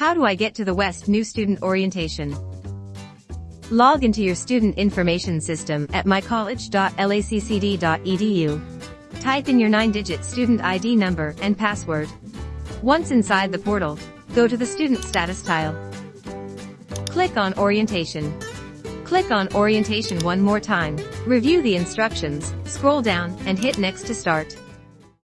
How do I get to the West New Student Orientation? Log into your student information system at mycollege.laccd.edu. Type in your 9-digit student ID number and password. Once inside the portal, go to the Student Status tile. Click on Orientation. Click on Orientation one more time, review the instructions, scroll down, and hit Next to start.